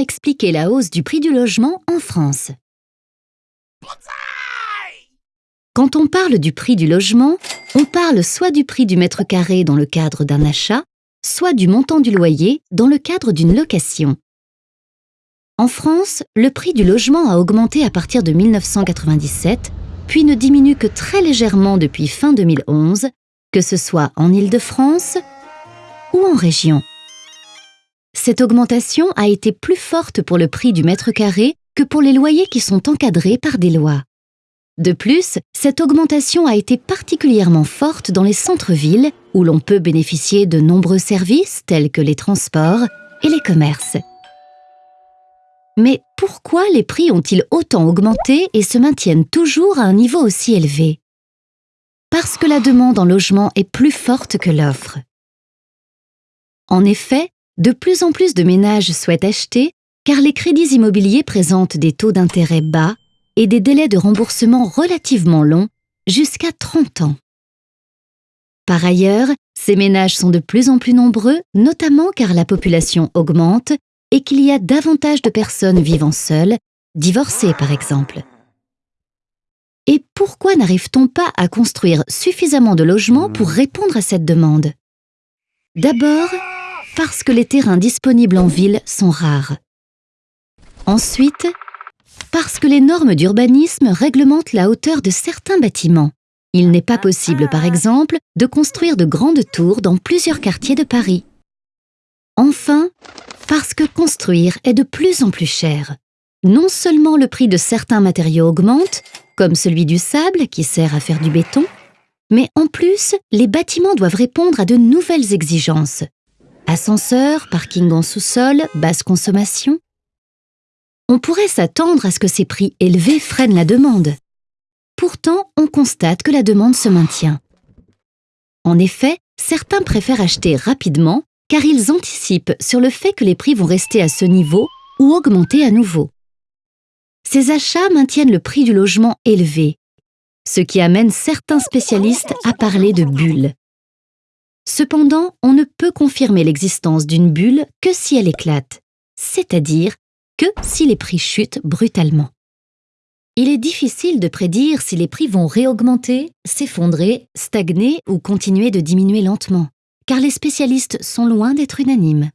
expliquer la hausse du prix du logement en France Quand on parle du prix du logement, on parle soit du prix du mètre carré dans le cadre d'un achat, soit du montant du loyer dans le cadre d'une location. En France, le prix du logement a augmenté à partir de 1997, puis ne diminue que très légèrement depuis fin 2011, que ce soit en Île-de-France ou en région. Cette augmentation a été plus forte pour le prix du mètre carré que pour les loyers qui sont encadrés par des lois. De plus, cette augmentation a été particulièrement forte dans les centres-villes où l'on peut bénéficier de nombreux services tels que les transports et les commerces. Mais pourquoi les prix ont-ils autant augmenté et se maintiennent toujours à un niveau aussi élevé? Parce que la demande en logement est plus forte que l'offre. En effet, de plus en plus de ménages souhaitent acheter car les crédits immobiliers présentent des taux d'intérêt bas et des délais de remboursement relativement longs, jusqu'à 30 ans. Par ailleurs, ces ménages sont de plus en plus nombreux, notamment car la population augmente et qu'il y a davantage de personnes vivant seules, divorcées par exemple. Et pourquoi n'arrive-t-on pas à construire suffisamment de logements pour répondre à cette demande? D'abord, parce que les terrains disponibles en ville sont rares. Ensuite, parce que les normes d'urbanisme réglementent la hauteur de certains bâtiments. Il n'est pas possible, par exemple, de construire de grandes tours dans plusieurs quartiers de Paris. Enfin, parce que construire est de plus en plus cher. Non seulement le prix de certains matériaux augmente, comme celui du sable qui sert à faire du béton, mais en plus, les bâtiments doivent répondre à de nouvelles exigences. Ascenseurs, parking en sous-sol, basse consommation, on pourrait s'attendre à ce que ces prix élevés freinent la demande. Pourtant, on constate que la demande se maintient. En effet, certains préfèrent acheter rapidement car ils anticipent sur le fait que les prix vont rester à ce niveau ou augmenter à nouveau. Ces achats maintiennent le prix du logement élevé, ce qui amène certains spécialistes à parler de bulle. Cependant, on ne peut confirmer l'existence d'une bulle que si elle éclate, c'est-à-dire que si les prix chutent brutalement. Il est difficile de prédire si les prix vont réaugmenter, s'effondrer, stagner ou continuer de diminuer lentement, car les spécialistes sont loin d'être unanimes.